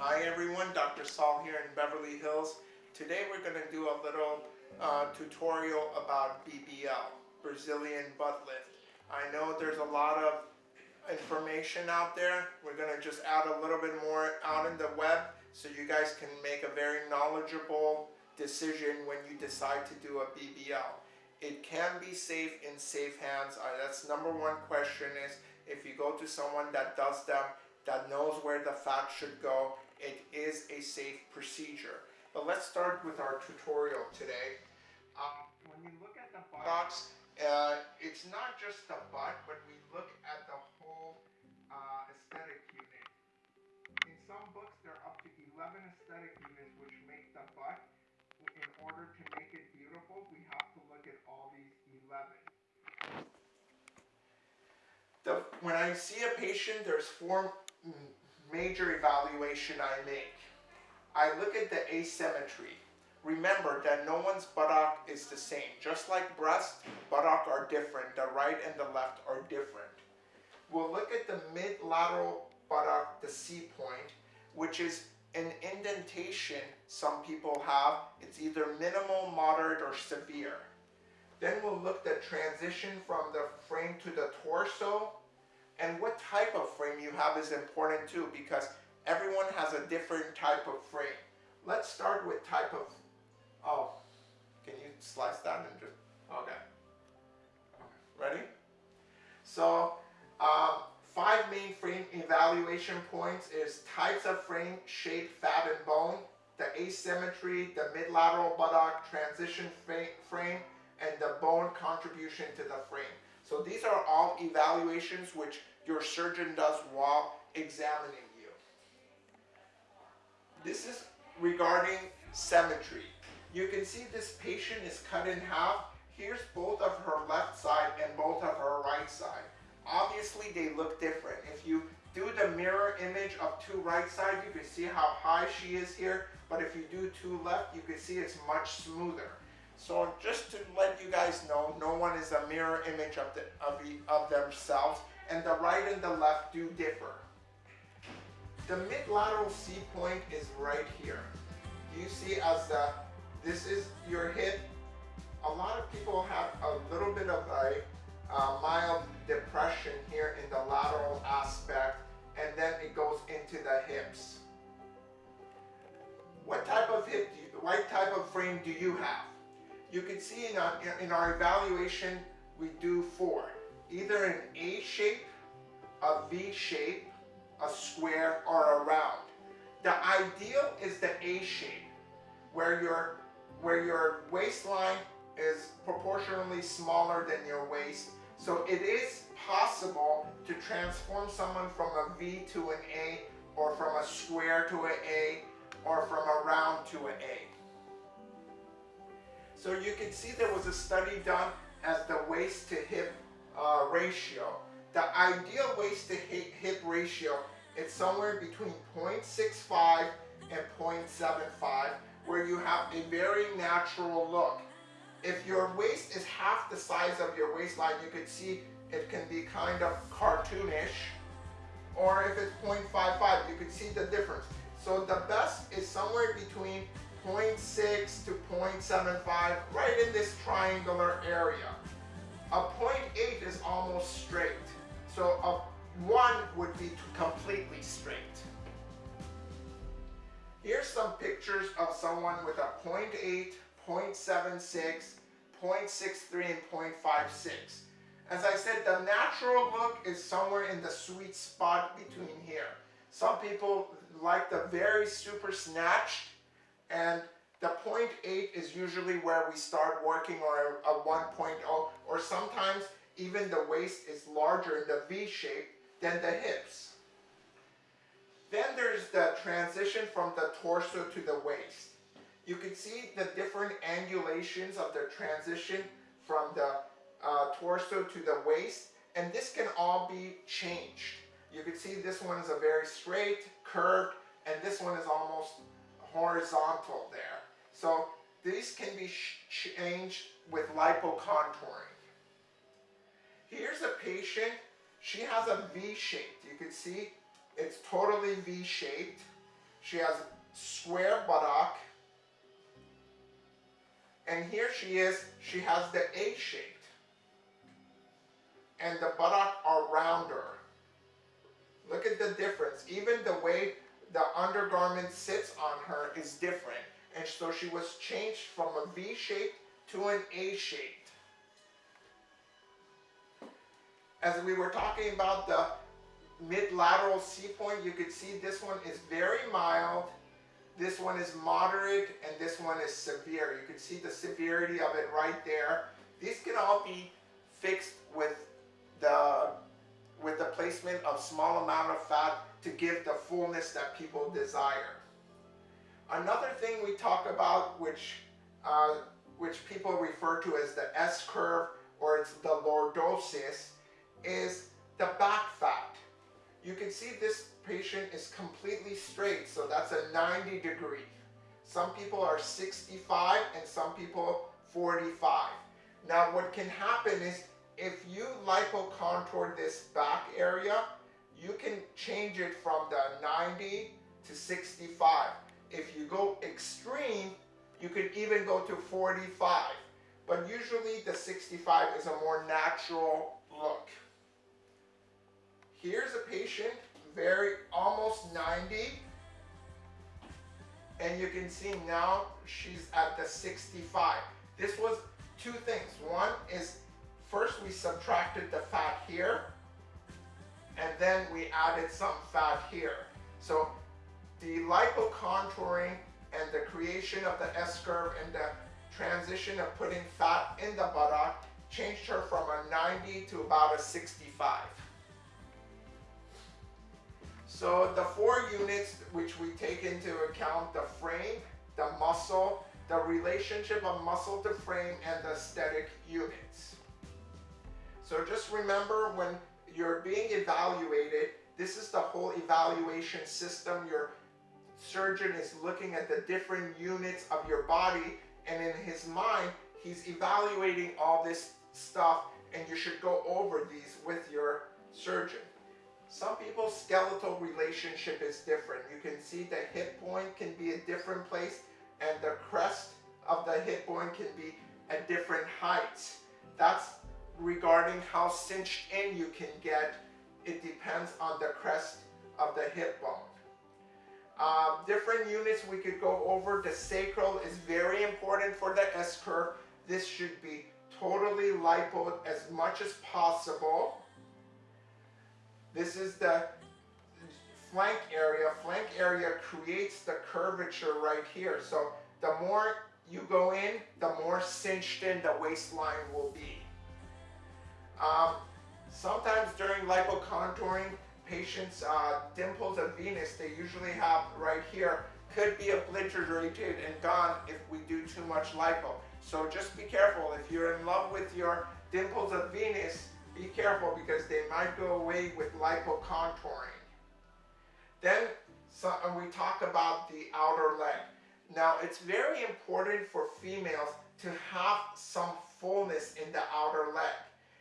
Hi everyone, Dr. Saul here in Beverly Hills. Today we're going to do a little uh, tutorial about BBL, Brazilian butt lift. I know there's a lot of information out there. We're going to just add a little bit more out in the web so you guys can make a very knowledgeable decision when you decide to do a BBL. It can be safe in safe hands. Uh, that's number one question is if you go to someone that does them, that knows where the fat should go, it is a safe procedure. But let's start with our tutorial today. Um, when you look at the buttocks, uh, it's not just the butt, but we look at the whole uh, aesthetic unit. In some books, there are up to 11 aesthetic units which make the butt. In order to make it beautiful, we have to look at all these 11. The, when I see a patient, there's four major evaluation I make. I look at the asymmetry. Remember that no one's buttock is the same. Just like breast, buttock are different. The right and the left are different. We'll look at the mid-lateral buttock, the C point, which is an indentation some people have. It's either minimal, moderate, or severe. Then we'll look at transition from the frame to the torso, and what type of frame you have is important too because everyone has a different type of frame. Let's start with type of, oh, can you slice that and just, okay. Ready? So, um, five main frame evaluation points is types of frame, shape, fat, and bone, the asymmetry, the mid-lateral buttock, transition frame, and the bone contribution to the frame. So these are all evaluations which your surgeon does while examining you. This is regarding symmetry. You can see this patient is cut in half. Here's both of her left side and both of her right side. Obviously they look different. If you do the mirror image of two right sides, you can see how high she is here. But if you do two left, you can see it's much smoother. So just to let you guys know, no one is a mirror image of, the, of, the, of themselves, and the right and the left do differ. The mid-lateral C point is right here. Do you see as the, this is your hip. A lot of people have a little bit of a uh, mild depression here in the lateral aspect, and then it goes into the hips. What type of hip do you, what type of frame do you have? You can see in our, in our evaluation, we do four. Either an A shape, a V shape, a square, or a round. The ideal is the A shape, where your, where your waistline is proportionally smaller than your waist. So it is possible to transform someone from a V to an A, or from a square to an A, or from a round to an A. So you can see there was a study done as the waist to hip uh, ratio. The ideal waist to hip ratio is somewhere between 0.65 and 0.75 where you have a very natural look. If your waist is half the size of your waistline, you can see it can be kind of cartoonish. Or if it's 0.55, you can see the difference. So the best is somewhere between 0.6 to 0.75, right in this triangular area. A 0.8 is almost straight. So a 1 would be completely straight. Here's some pictures of someone with a 0.8, 0.76, 0.63, and 0.56. As I said, the natural look is somewhere in the sweet spot between here. Some people like the very super snatched and the 0.8 is usually where we start working on a, a 1.0 or sometimes even the waist is larger in the V shape than the hips. Then there's the transition from the torso to the waist. You can see the different angulations of the transition from the uh, torso to the waist and this can all be changed. You can see this one is a very straight, curved, and this one is almost horizontal there. So these can be changed with lipocontouring. Here's a patient. She has a V-shaped. You can see it's totally V-shaped. she has square buttock. And here she is, she has the A shaped. And the buttock are rounder. Look at the difference. Even the way the undergarment sits on her is different. And so she was changed from a V shape to an A shaped. As we were talking about the mid-lateral C point, you could see this one is very mild, this one is moderate, and this one is severe. You can see the severity of it right there. These can all be fixed with of small amount of fat to give the fullness that people desire. Another thing we talk about, which uh, which people refer to as the S curve or it's the lordosis, is the back fat. You can see this patient is completely straight, so that's a 90 degree. Some people are 65 and some people 45. Now what can happen is if you lipo contour this back area, you can change it from the 90 to 65. If you go extreme, you could even go to 45. But usually the 65 is a more natural look. Here's a patient, very almost 90. And you can see now she's at the 65. This was two things. One is first we subtracted the fat here and then we added some fat here. So the lipocontouring and the creation of the S-curve and the transition of putting fat in the buttock changed her from a 90 to about a 65. So the four units which we take into account the frame, the muscle, the relationship of muscle to frame, and the aesthetic units. So just remember when you're being evaluated, this is the whole evaluation system. Your surgeon is looking at the different units of your body and in his mind, he's evaluating all this stuff and you should go over these with your surgeon. Some people's skeletal relationship is different. You can see the hip point can be a different place and the crest of the hip bone can be at different heights. That's regarding how cinched in you can get. It depends on the crest of the hip bone. Uh, different units we could go over. The sacral is very important for the S-curve. This should be totally lipo as much as possible. This is the flank area. Flank area creates the curvature right here. So the more you go in, the more cinched in the waistline will be. Um, sometimes during lipocontouring, patients' uh, dimples of Venus, they usually have right here, could be obliterated and gone if we do too much lipo. So just be careful. If you're in love with your dimples of Venus, be careful because they might go away with lipocontouring. Then so, we talk about the outer leg. Now it's very important for females to have some fullness in the outer leg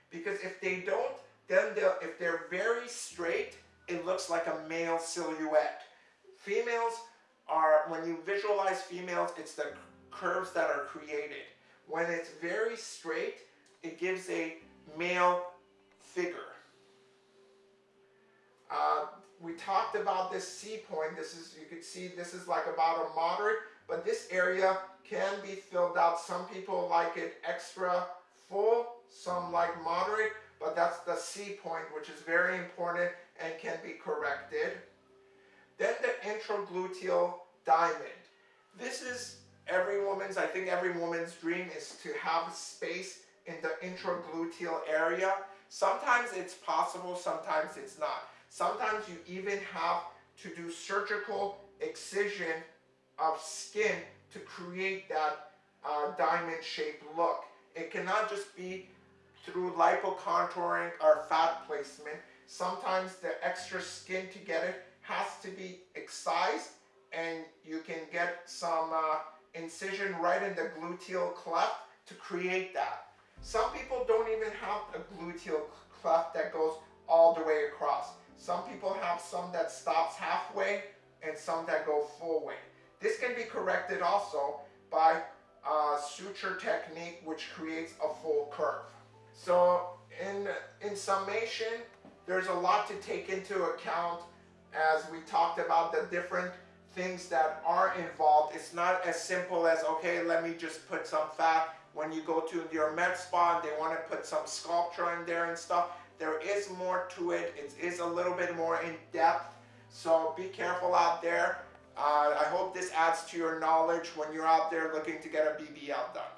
because if they don't, then if they're very straight, it looks like a male silhouette. Females are, when you visualize females, it's the curves that are created. When it's very straight, it gives a male figure. Uh, we talked about this C point. This is, you can see this is like about a moderate, but this area can be filled out. Some people like it extra full, some like moderate, but that's the C point, which is very important and can be corrected. Then the infragluteal diamond. This is every woman's, I think every woman's dream is to have space in the infragluteal area. Sometimes it's possible, sometimes it's not. Sometimes you even have to do surgical excision of skin to create that uh, diamond shaped look. It cannot just be through lipocontouring or fat placement. Sometimes the extra skin to get it has to be excised and you can get some uh, incision right in the gluteal cleft to create that. Some people don't even have a gluteal cleft that goes all the way across. Some people have some that stops halfway and some that go full way. This can be corrected also by uh, suture technique which creates a full curve. So in, in summation, there's a lot to take into account as we talked about the different things that are involved. It's not as simple as, okay, let me just put some fat. When you go to your med spa and they want to put some Sculptra in there and stuff, there is more to it. It is a little bit more in depth. So be careful out there. Uh, I hope this adds to your knowledge when you're out there looking to get a BBL done.